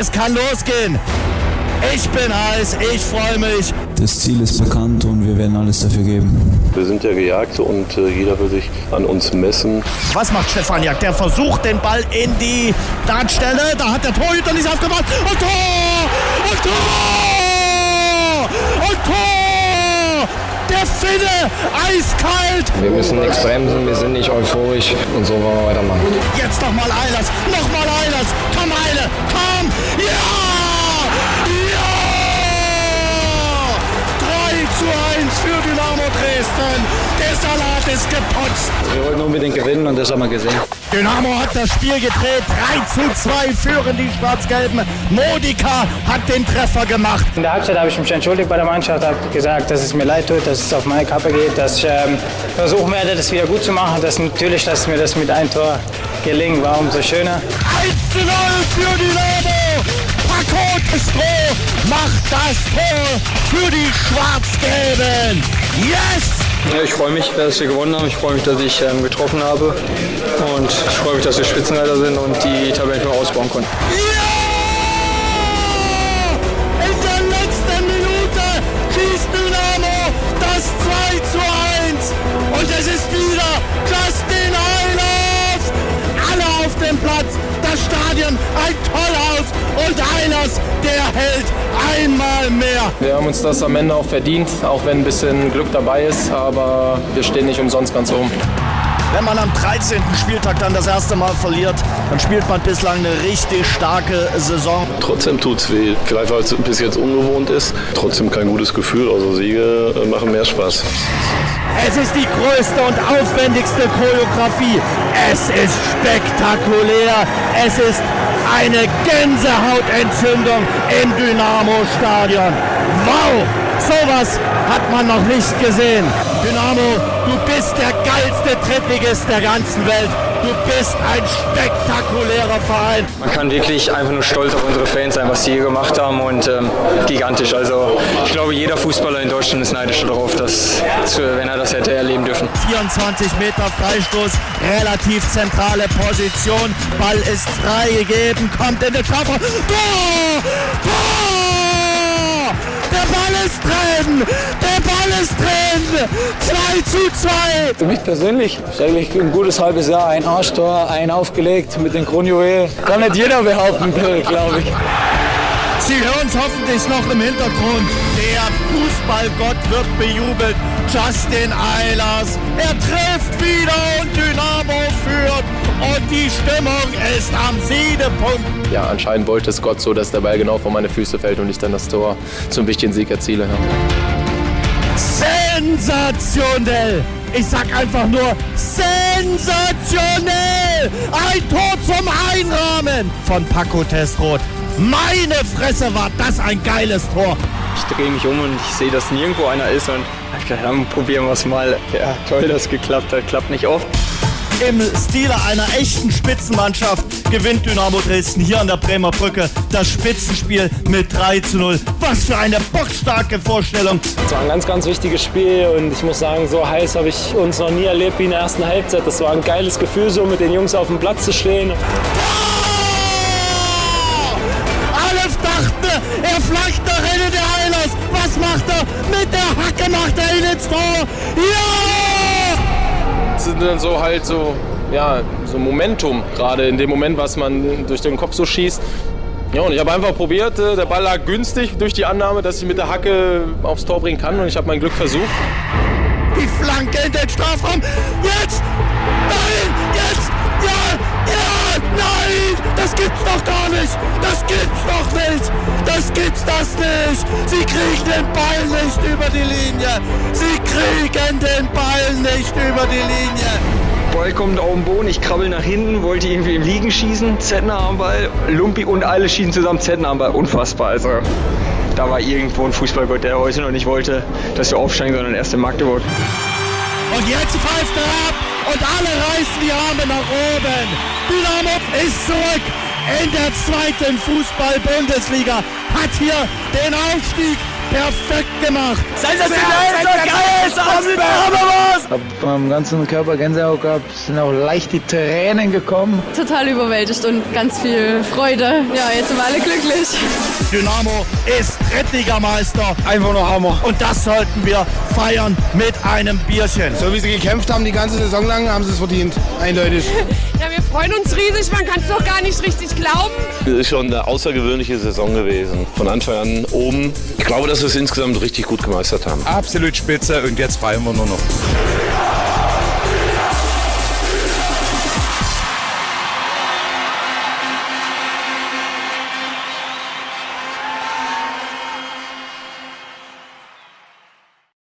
Es kann losgehen. Ich bin heiß, ich freue mich. Das Ziel ist bekannt und wir werden alles dafür geben. Wir sind ja Gejagte und äh, jeder will sich an uns messen. Was macht Stefaniak? Der versucht den Ball in die Dartstelle. Da hat der Torhüter nicht aufgemacht. Und Tor! Und Tor! Und Tor! Der Finne, eiskalt. Wir müssen nichts bremsen, wir sind nicht euphorisch und so wollen wir weitermachen. Jetzt nochmal Eilers, nochmal Eilers. Komm Eile, komm! Ja! zu 1 für Dynamo Dresden. Der Salat ist geputzt. Wir wollten unbedingt gewinnen und das haben wir gesehen. Dynamo hat das Spiel gedreht. 3 zu 2 führen die Schwarz-Gelben. Modika hat den Treffer gemacht. In der Halbzeit habe ich mich entschuldigt bei der Mannschaft, habe gesagt, dass es mir leid tut, dass es auf meine Kappe geht, dass ich ähm, versuchen werde, das wieder gut zu machen. Dass natürlich, dass mir das mit einem Tor gelingt, war umso schöner. 1 zu 0 für Dynamo. Paco Testro macht das Tor für die Schwarz-Gelben. Yes! Ja, ich freue mich, dass wir gewonnen haben. Ich freue mich, dass ich ähm, getroffen habe. Und ich freue mich, dass wir Spitzenleiter sind und die Tabellenführer ausbauen konnten. Ja! In der letzten Minute schießt Dynamo das 2 zu 1. Und es ist wieder Justin Eilers. Alle auf dem Platz das Stadion ein Tollhaus und Eilers, der hält einmal mehr. Wir haben uns das am Ende auch verdient, auch wenn ein bisschen Glück dabei ist, aber wir stehen nicht umsonst ganz oben. Wenn man am 13. Spieltag dann das erste Mal verliert, dann spielt man bislang eine richtig starke Saison. Trotzdem tut es weh, vielleicht weil es bis jetzt ungewohnt ist. Trotzdem kein gutes Gefühl, also Siege äh, machen mehr Spaß. Es ist die größte und aufwendigste Choreografie. Es ist spektakulär. Es ist eine Gänsehautentzündung im Dynamo-Stadion. Wow, sowas hat man noch nicht gesehen. Dynamo, du bist der geilste Drittligist der ganzen Welt. Du bist ein spektakulärer Verein. Man kann wirklich einfach nur stolz auf unsere Fans sein, was sie hier gemacht haben und ähm, gigantisch. Also ich glaube, jeder Fußballer in Deutschland ist neidisch darauf, dass, wenn er das hätte erleben dürfen. 24 Meter Freistoß, relativ zentrale Position. Ball ist freigegeben, kommt in den Strafraum. Tor! Tor! Der Ball ist drin! Der Ball ist drin! 2 zu 2! Für mich persönlich ist eigentlich ein gutes halbes Jahr. Ein Arschtor, ein aufgelegt mit den Kronjuwelen. Kann nicht jeder behaupten, glaube ich. Sie hören es hoffentlich noch im Hintergrund. Der Fußballgott wird bejubelt. Justin Eilers. Er trifft wieder und Dynamo führt. Und die Stimmung ist am Siedepunkt. Ja, anscheinend wollte es Gott so, dass der Ball genau vor meine Füße fällt und ich dann das Tor zum wichtigen Sieg erziele. Sensationell! Ich sag einfach nur sensationell! Ein Tor zum Einrahmen von Paco Testroth. Meine Fresse war das ein geiles Tor. Ich drehe mich um und ich sehe, dass nirgendwo einer ist und ich gedacht, dann probieren wir es mal. Ja, toll, dass geklappt hat. Klappt nicht oft. Im Stile einer echten Spitzenmannschaft gewinnt Dynamo Dresden hier an der Bremer Brücke das Spitzenspiel mit 3 zu 0. Was für eine bockstarke Vorstellung. Es war ein ganz, ganz wichtiges Spiel und ich muss sagen, so heiß habe ich uns noch nie erlebt wie in der ersten Halbzeit. Das war ein geiles Gefühl, so mit den Jungs auf dem Platz zu stehen. Dachten, er flacht da rennen der Eilers. Was macht er? Mit der Hacke macht er ihn ins Tor. Ja! Sind dann so halt so, ja, so Momentum, gerade in dem Moment, was man durch den Kopf so schießt. Ja, und ich habe einfach probiert, äh, der Ball lag günstig durch die Annahme, dass ich mit der Hacke aufs Tor bringen kann und ich habe mein Glück versucht. Die Flanke in den Strafraum. Jetzt! Nein! Gibt's doch gar nicht! Das gibt's doch nicht! Das gibt's das nicht! Sie kriegen den Ball nicht über die Linie! Sie kriegen den Ball nicht über die Linie! Ball kommt auf den Boden, ich krabbel nach hinten, wollte irgendwie im Liegen schießen, Zettner am Ball, Lumpi und alle schießen zusammen Zettner am Ball. Unfassbar, also da war irgendwo ein Fußballgott, der heute noch nicht wollte, dass wir aufsteigen, sondern erst in Magdeburg. Und jetzt pfeift er ab und alle reißen die Arme nach oben. Dynamo ist zurück in der zweiten Fußball-Bundesliga, hat hier den Aufstieg perfekt gemacht. Sensationell, so geil, so was. Ich habe beim ganzen Körper Gänsehaut gehabt, sind auch leicht die Tränen gekommen. Total überwältigt und ganz viel Freude. Ja, jetzt sind wir alle glücklich. Dynamo ist Drittligameister. Einfach nur Hammer. Und das sollten wir feiern mit einem Bierchen. So wie sie gekämpft haben die ganze Saison lang, haben sie es verdient. Eindeutig. Ja, wir freuen uns riesig. Man kann es noch gar nicht richtig glauben. Es ist schon eine außergewöhnliche Saison gewesen. Von Anfang an oben. Ich glaube, dass wir es insgesamt richtig gut gemeistert haben. Absolut spitze und jetzt feiern wir nur noch.